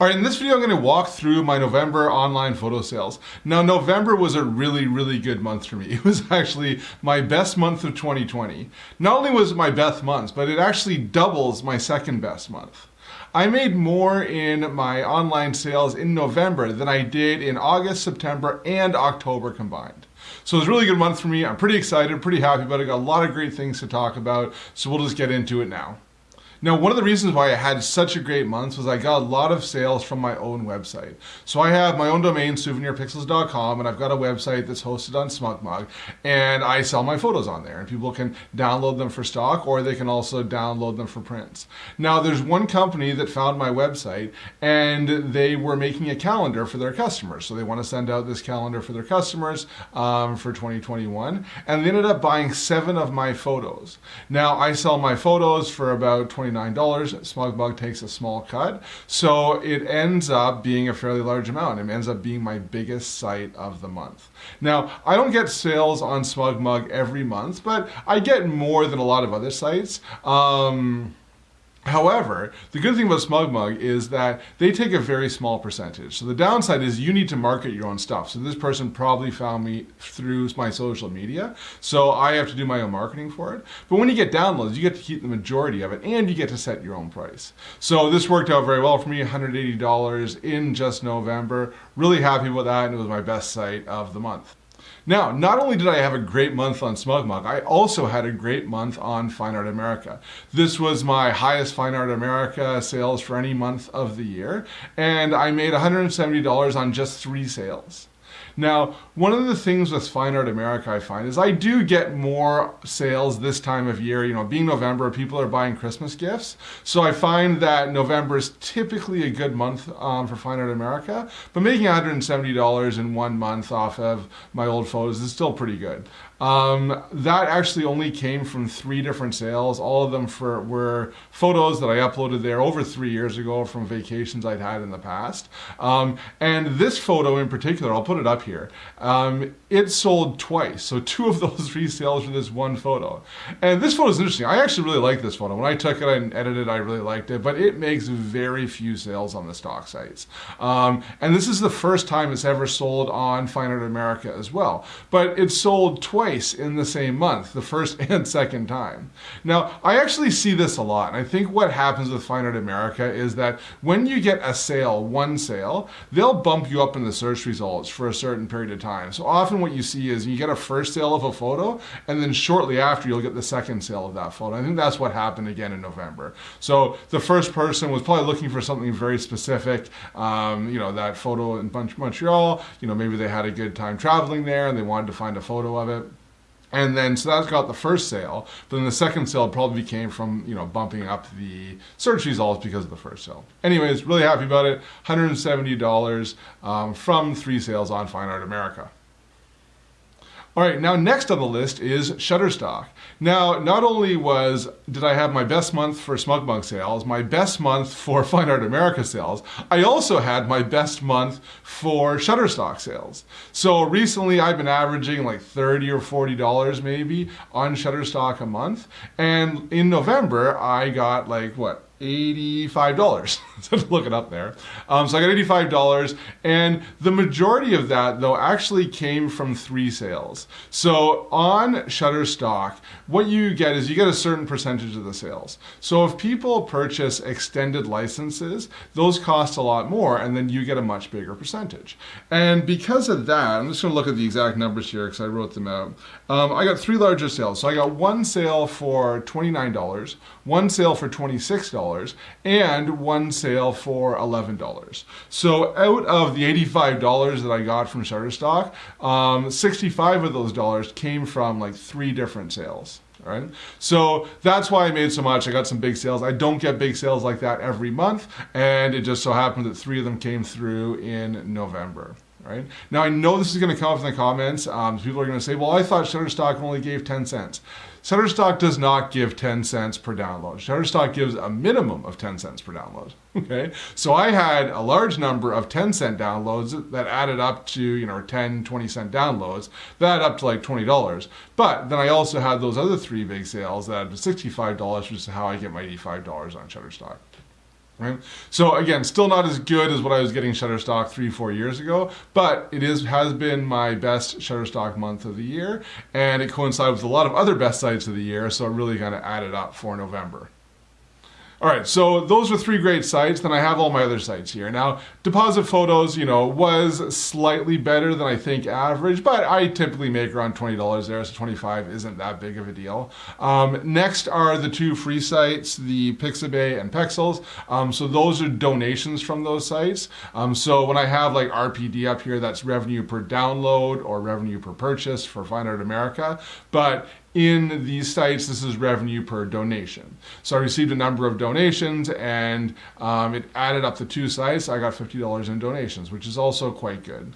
All right, in this video, I'm going to walk through my November online photo sales. Now, November was a really, really good month for me. It was actually my best month of 2020. Not only was it my best month, but it actually doubles my second best month. I made more in my online sales in November than I did in August, September, and October combined. So it was a really good month for me. I'm pretty excited, pretty happy about it. Got a lot of great things to talk about. So we'll just get into it now. Now, one of the reasons why I had such a great month was I got a lot of sales from my own website. So I have my own domain, souvenirpixels.com, and I've got a website that's hosted on SmugMug, and I sell my photos on there, and people can download them for stock, or they can also download them for prints. Now, there's one company that found my website, and they were making a calendar for their customers. So they want to send out this calendar for their customers um, for 2021, and they ended up buying seven of my photos. Now, I sell my photos for about 20 $29. SmugMug takes a small cut. So it ends up being a fairly large amount. It ends up being my biggest site of the month. Now, I don't get sales on SmugMug every month, but I get more than a lot of other sites. Um, However, the good thing about SmugMug is that they take a very small percentage. So the downside is you need to market your own stuff. So this person probably found me through my social media. So I have to do my own marketing for it. But when you get downloads, you get to keep the majority of it and you get to set your own price. So this worked out very well for me, $180 in just November. Really happy with that and it was my best site of the month. Now, not only did I have a great month on SmugMug, I also had a great month on Fine Art America. This was my highest Fine Art America sales for any month of the year, and I made $170 on just three sales. Now, one of the things with Fine Art America I find is I do get more sales this time of year. You know, being November, people are buying Christmas gifts. So I find that November is typically a good month um, for Fine Art America, but making $170 in one month off of my old photos is still pretty good. Um, that actually only came from three different sales. All of them for were photos that I uploaded there over three years ago from vacations I'd had in the past. Um, and this photo in particular, I'll put it up here. Um, it sold twice, so two of those three sales for this one photo. And this photo is interesting. I actually really like this photo. When I took it and edited it, I really liked it, but it makes very few sales on the stock sites. Um, and this is the first time it's ever sold on Fine Art America as well. But it sold twice in the same month, the first and second time. Now, I actually see this a lot, and I think what happens with Fine Art America is that when you get a sale, one sale, they'll bump you up in the search results for a certain period of time. So often what you see is you get a first sale of a photo, and then shortly after you'll get the second sale of that photo. I think that's what happened again in November. So the first person was probably looking for something very specific, um, you know, that photo in Bunch Montreal, you know, maybe they had a good time traveling there and they wanted to find a photo of it. And then, so that's got the first sale. But then the second sale probably came from, you know, bumping up the search results because of the first sale. Anyways, really happy about it. $170 um, from three sales on Fine Art America. All right, now next on the list is Shutterstock. Now, not only was did I have my best month for SmugMug sales, my best month for Fine Art America sales, I also had my best month for Shutterstock sales. So recently I've been averaging like 30 or $40 maybe on Shutterstock a month. And in November, I got like what, $85. so look it up there. Um, so I got $85 and the majority of that though actually came from three sales. So on Shutterstock, what you get is you get a certain percentage of the sales. So if people purchase extended licenses, those cost a lot more and then you get a much bigger percentage. And because of that, I'm just gonna look at the exact numbers here because I wrote them out. Um, I got three larger sales. So I got one sale for $29, one sale for $26, dollars and one sale for $11. So out of the $85 that I got from Shutterstock, um, 65 of those dollars came from like three different sales. Right. So that's why I made so much. I got some big sales. I don't get big sales like that every month. And it just so happened that three of them came through in November. Right? Now I know this is going to come up in the comments. Um, people are going to say, well, I thought Shutterstock only gave 10 cents. Shutterstock does not give 10 cents per download. Shutterstock gives a minimum of 10 cents per download. Okay, so I had a large number of 10 cent downloads that added up to, you know, 10, 20 cent downloads, that up to like $20. But then I also had those other three big sales that added to $65, which is how I get my $85 on Shutterstock. Right? So again, still not as good as what I was getting Shutterstock three, four years ago, but it is has been my best Shutterstock month of the year, and it coincided with a lot of other best sites of the year, so it really kind of added up for November. All right, so those are three great sites. Then I have all my other sites here. Now, Deposit Photos, you know, was slightly better than I think average, but I typically make around $20 there, so 25 isn't that big of a deal. Um, next are the two free sites, the Pixabay and Pexels. Um, so those are donations from those sites. Um, so when I have like RPD up here, that's revenue per download or revenue per purchase for Fine Art America. But in these sites, this is revenue per donation. So I received a number of donations and um, it added up the two sites. I got $50 in donations, which is also quite good.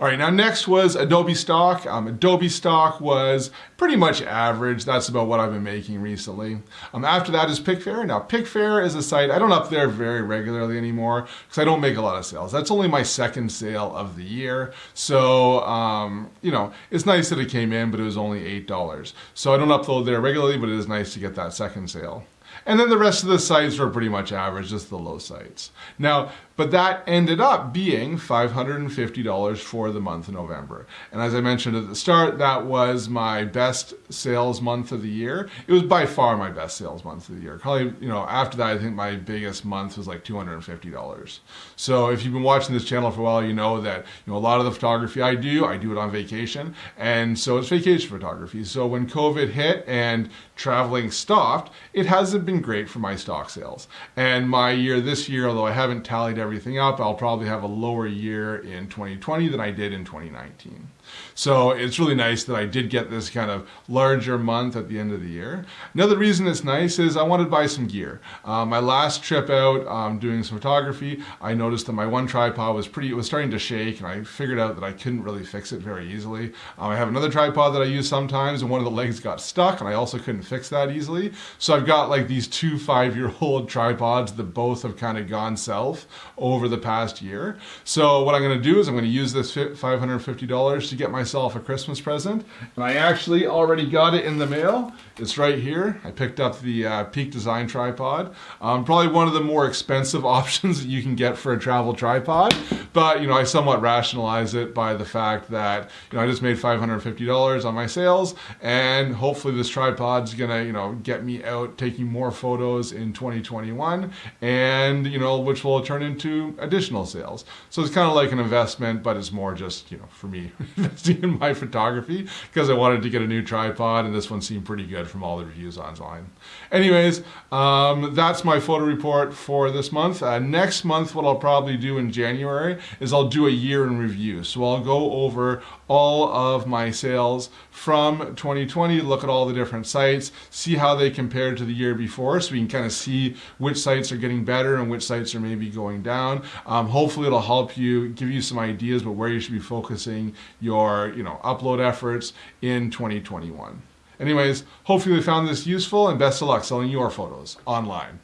All right, now next was Adobe Stock. Um, Adobe Stock was pretty much average. That's about what I've been making recently. Um, after that is Picfair. Now Picfair is a site, I don't up there very regularly anymore because I don't make a lot of sales. That's only my second sale of the year. So, um, you know, it's nice that it came in, but it was only $8. So I don't upload there regularly, but it is nice to get that second sale. And then the rest of the sites were pretty much average, just the low sites. Now, but that ended up being $550 for the month of November. And as I mentioned at the start, that was my best sales month of the year. It was by far my best sales month of the year. Probably, you know, after that, I think my biggest month was like $250. So if you've been watching this channel for a while, you know that, you know, a lot of the photography I do, I do it on vacation. And so it's vacation photography. So when COVID hit and traveling stopped, it hasn't been great for my stock sales. And my year this year, although I haven't tallied everything up, I'll probably have a lower year in 2020 than I did in 2019. So it's really nice that I did get this kind of larger month at the end of the year. Another reason it's nice is I wanted to buy some gear. Uh, my last trip out um, doing some photography, I noticed that my one tripod was pretty, it was starting to shake and I figured out that I couldn't really fix it very easily. Um, I have another tripod that I use sometimes and one of the legs got stuck and I also couldn't fix that easily. So I've got like these two five-year-old tripods that both have kind of gone south over the past year. So what I'm going to do is I'm going to use this $550 to get myself a Christmas present. And I actually already got it in the mail. It's right here. I picked up the uh, Peak Design tripod. Um, probably one of the more expensive options that you can get for a travel tripod. But, you know, I somewhat rationalize it by the fact that, you know, I just made $550 on my sales and hopefully this tripod's gonna, you know, get me out taking more photos in 2021 and, you know, which will turn into additional sales. So it's kind of like an investment, but it's more just, you know, for me investing in my photography because I wanted to get a new tripod and this one seemed pretty good from all the reviews online. Anyways, um, that's my photo report for this month. Uh, next month, what I'll probably do in January is I'll do a year in review. So I'll go over all of my sales from 2020, look at all the different sites, see how they compare to the year before so we can kind of see which sites are getting better and which sites are maybe going down. Um, hopefully it'll help you, give you some ideas about where you should be focusing your you know, upload efforts in 2021. Anyways, hopefully you found this useful and best of luck selling your photos online.